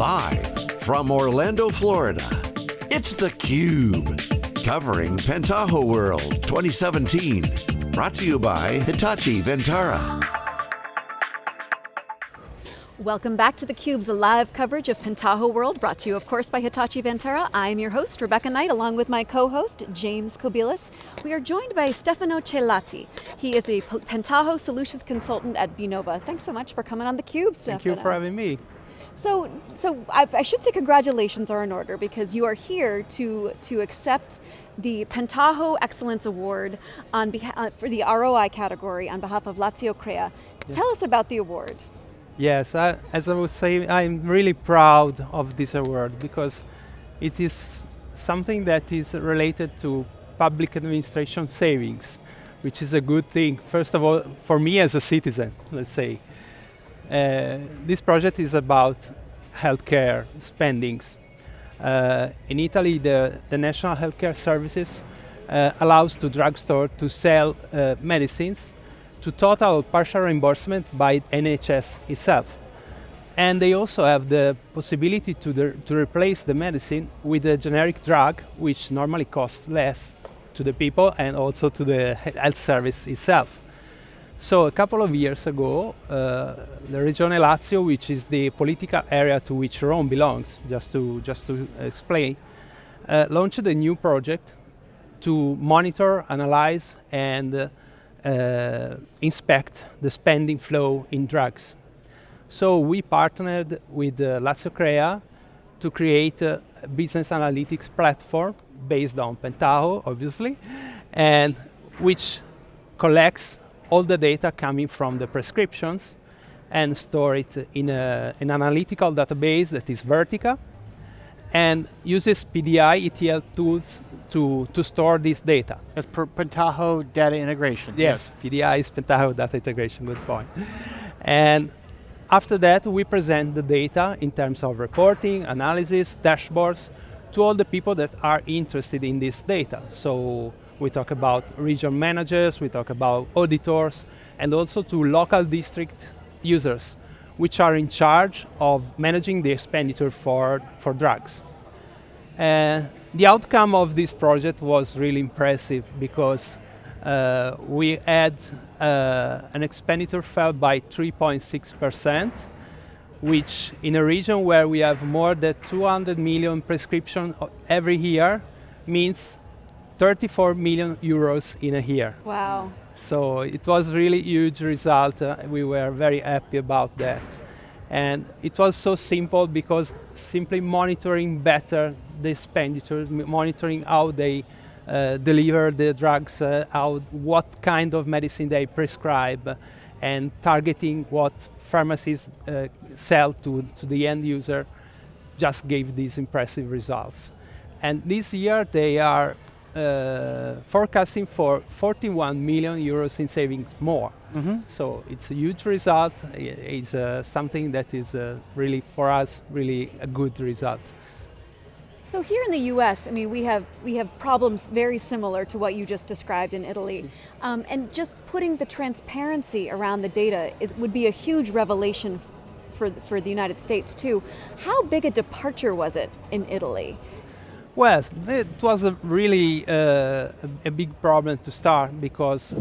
Live from Orlando, Florida, it's theCUBE. Covering Pentaho World 2017. Brought to you by Hitachi Vantara. Welcome back to theCUBE's live coverage of Pentaho World, brought to you of course by Hitachi Vantara. I'm your host, Rebecca Knight, along with my co-host, James Kobielus. We are joined by Stefano Celati. He is a Pentaho Solutions Consultant at Binova. Thanks so much for coming on theCUBE, Stefano. Thank you for having me. So, so I, I, should say congratulations are in order because you are here to, to accept the Pentaho Excellence Award on uh, for the ROI category on behalf of Lazio Crea. Yeah. Tell us about the award. Yes, I, as I was saying, I'm really proud of this award because it is something that is related to public administration savings, which is a good thing, first of all, for me as a citizen, let's say. Uh, this project is about healthcare spendings. Uh, in Italy, the, the National Healthcare Services uh, allows to drugstore to sell uh, medicines to total partial reimbursement by NHS itself. And they also have the possibility to, the, to replace the medicine with a generic drug, which normally costs less to the people and also to the health service itself. So a couple of years ago, uh, the Regione Lazio, which is the political area to which Rome belongs, just to, just to explain, uh, launched a new project to monitor, analyze, and uh, inspect the spending flow in drugs. So we partnered with uh, Lazio Crea to create a business analytics platform based on Pentaho, obviously, and which collects all the data coming from the prescriptions and store it in a, an analytical database that is Vertica and uses PDI ETL tools to, to store this data. That's Pentaho data integration. Yes, yes, PDI is Pentaho data integration, good point. and after that, we present the data in terms of reporting, analysis, dashboards, to all the people that are interested in this data. So we talk about region managers, we talk about auditors, and also to local district users, which are in charge of managing the expenditure for, for drugs. Uh, the outcome of this project was really impressive because uh, we had uh, an expenditure fell by 3.6%, which in a region where we have more than 200 million prescriptions every year means 34 million euros in a year. Wow. So it was really huge result. Uh, we were very happy about that. And it was so simple because simply monitoring better the expenditure, monitoring how they uh, deliver the drugs, uh, how, what kind of medicine they prescribe, and targeting what pharmacies uh, sell to, to the end user just gave these impressive results. And this year they are forecasting for 41 million euros in savings more. Mm -hmm. So it's a huge result. It's uh, something that is uh, really, for us, really a good result. So here in the U.S., I mean, we have we have problems very similar to what you just described in Italy, um, and just putting the transparency around the data is, would be a huge revelation for for the United States too. How big a departure was it in Italy? Well, it was a really uh, a big problem to start because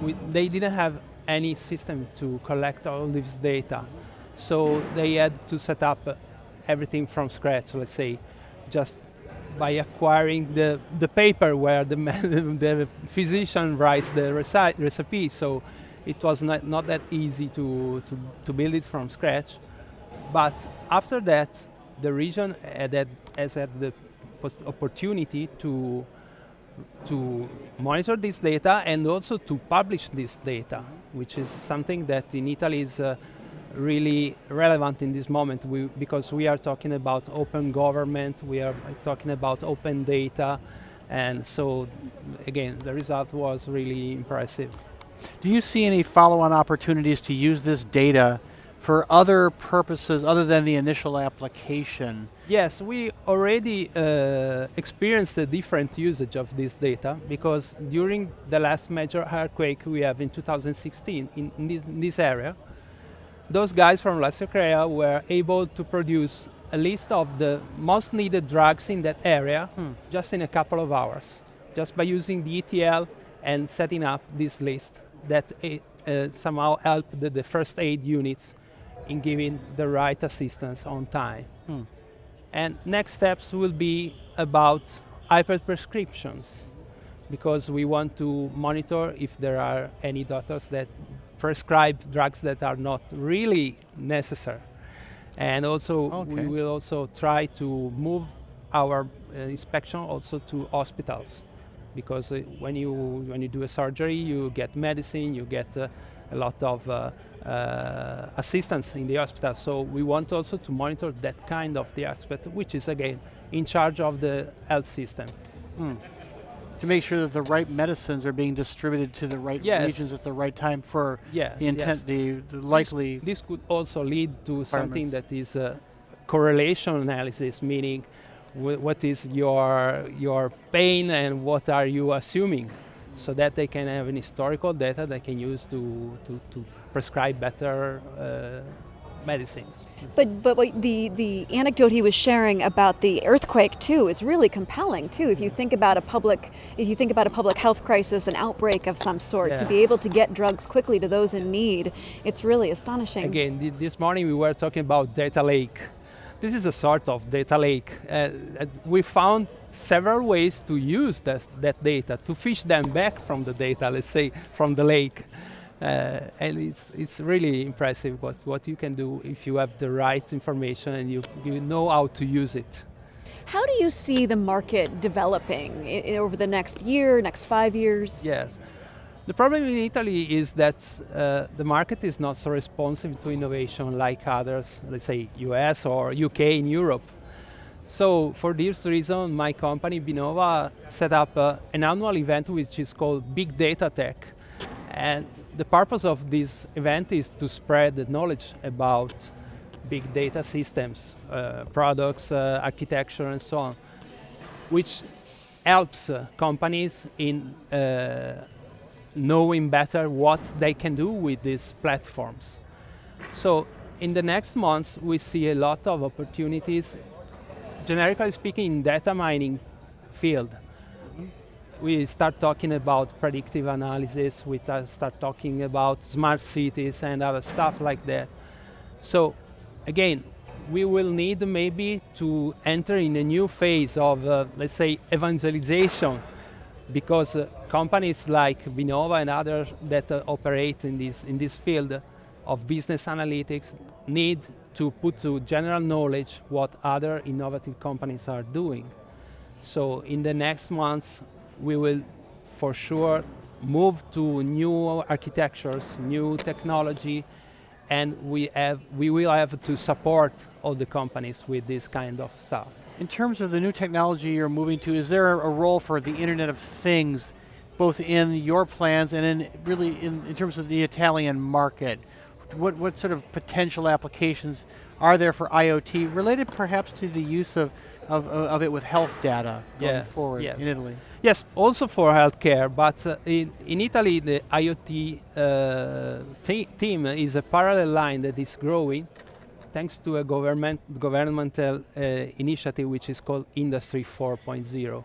we, they didn't have any system to collect all this data. So they had to set up everything from scratch, let's say, just by acquiring the, the paper where the, the physician writes the recipe. So it was not, not that easy to, to, to build it from scratch. But after that, the region had, has had the opportunity to to monitor this data and also to publish this data, which is something that in Italy is uh, really relevant in this moment we, because we are talking about open government, we are talking about open data, and so again, the result was really impressive. Do you see any follow-on opportunities to use this data for other purposes other than the initial application? Yes, we already uh, experienced a different usage of this data because during the last major earthquake we have in 2016 in, in, this, in this, area, those guys from Lazio Crea were able to produce a list of the most needed drugs in that area Hmm. just in a couple of hours, just by using the ETL and setting up this list that eh, uh, somehow helped the, the first aid units in giving the right assistance on time. Hmm. And next steps will be about hyperprescriptions because we want to monitor if there are any doctors that prescribe drugs that are not really necessary. And also Okay. we will also try to move our uh, inspection also to hospitals because uh, when you when you do a surgery you get medicine you get uh, a lot of uh, uh, assistance in the hospital so we want also to monitor that kind of the aspect which is again in charge of the health system To make sure that the right medicines are being distributed to the right Yes. regions at the right time for yes the intent, yes. the, the likely. This could also lead to something that is a correlation analysis, meaning wh- what is your your pain and what are you assuming, so that they can have an historical data they can use to to, to prescribe better uh, medicines. But but the the anecdote he was sharing about the earthquake too is really compelling too. If you think about a public if you think about a public health crisis, an outbreak of some sort, to be able to get drugs quickly to those in need, it's really astonishing. Again, thi- this morning we were talking about data lake. This is a sort of data lake. Uh, we found several ways to use this, that data, to fish them back from the data, let's say, from the lake. Uh, and it's, it's really impressive what, what you can do if you have the right information and you, you know how to use it. How do you see the market developing over the next year, next five years? Yes. The problem in Italy is that uh, the market is not so responsive to innovation like others, let's say US or UK in Europe. So for this reason, my company Binova set up uh, an annual event which is called Big Data Tech. And the purpose of this event is to spread the knowledge about big data systems, uh, products, uh, architecture and so on, which helps uh, companies in uh, knowing better what they can do with these platforms. So in the next months, we see a lot of opportunities, generically speaking, in data mining field. We start talking about predictive analysis, we start talking about smart cities and other stuff like that. So again, we will need maybe to enter in a new phase of, uh, let's say, evangelization because uh, companies like Binova and others that uh, operate in this, in this field of business analytics need to put to general knowledge what other innovative companies are doing. So in the next months, we will for sure move to new architectures, new technology, and we, have, we will have to support all the companies with this kind of stuff. In terms of the new technology you're moving to, is there a role for the Internet of Things, both in your plans and in really in, in terms of the Italian market? What, what sort of potential applications are there for IoT related perhaps to the use of, of, of it with health data going Yes, forward yes. in Italy? Yes, also for healthcare, but uh, in, in Italy the IoT uh, te- team is a parallel line that is growing thanks to a government, governmental uh, initiative which is called Industry 4.0,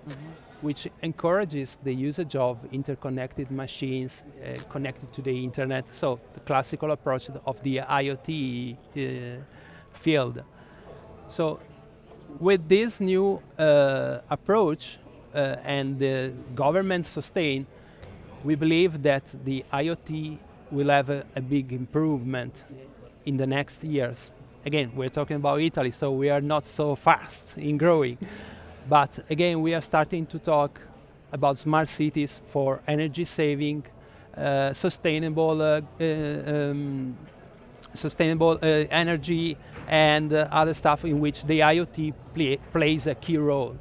which encourages the usage of interconnected machines uh, connected to the internet, so the classical approach of the IoT uh, field. So with this new uh, approach uh, and the government sustain, we believe that the IoT will have a, a big improvement in the next years. Again, we're talking about Italy, so we are not so fast in growing. But again, we are starting to talk about smart cities for energy saving, uh, sustainable, uh, uh, um, sustainable uh, energy, and uh, other stuff in which the IoT play, plays a key role.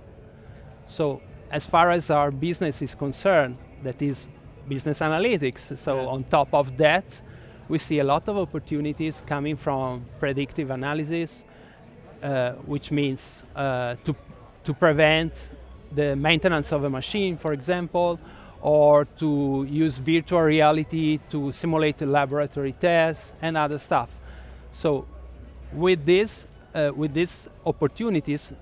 So, as far as our business is concerned, that is business analytics. So, on top of that, we see a lot of opportunities coming from predictive analysis, uh, which means uh, to, to prevent the maintenance of a machine, for example, or to use virtual reality to simulate laboratory tests and other stuff. So with this, uh, with these opportunities,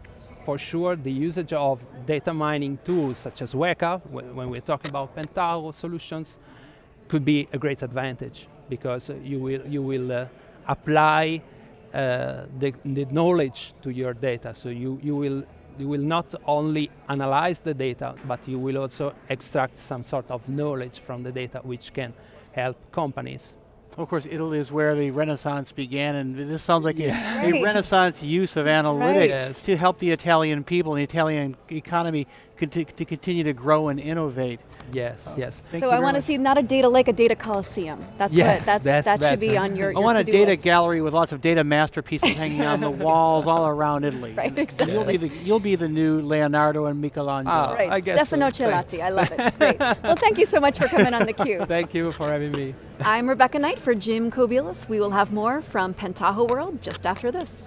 for sure the usage of data mining tools such as Weka, when we're talking about Pentaho solutions, could be a great advantage because you will, you will uh, apply uh, the, the knowledge to your data. So you, you, will, you will not only analyze the data, but you will also extract some sort of knowledge from the data which can help companies. Of course, Italy is where the Renaissance began, and this sounds like a, a Right. Renaissance use of analytics Right. To help the Italian people and the Italian economy conti- to continue to grow and innovate. Yes, yes. So I want to see not a data lake, a data coliseum. That's Yes, what that's, that's that should be better. on your. I want a data list. gallery with lots of data masterpieces hanging on the walls all around Italy. Right, And You'll be exactly. the you'll be the new Leonardo and Michelangelo. Ah, Right, I guess so. Stefano Celati. Thanks. I love it. Great. Well, thank you so much for coming on the Cube. Thank you for having me. I'm Rebecca Knight for Jim Kobielus. We will have more from Pentaho World just after this.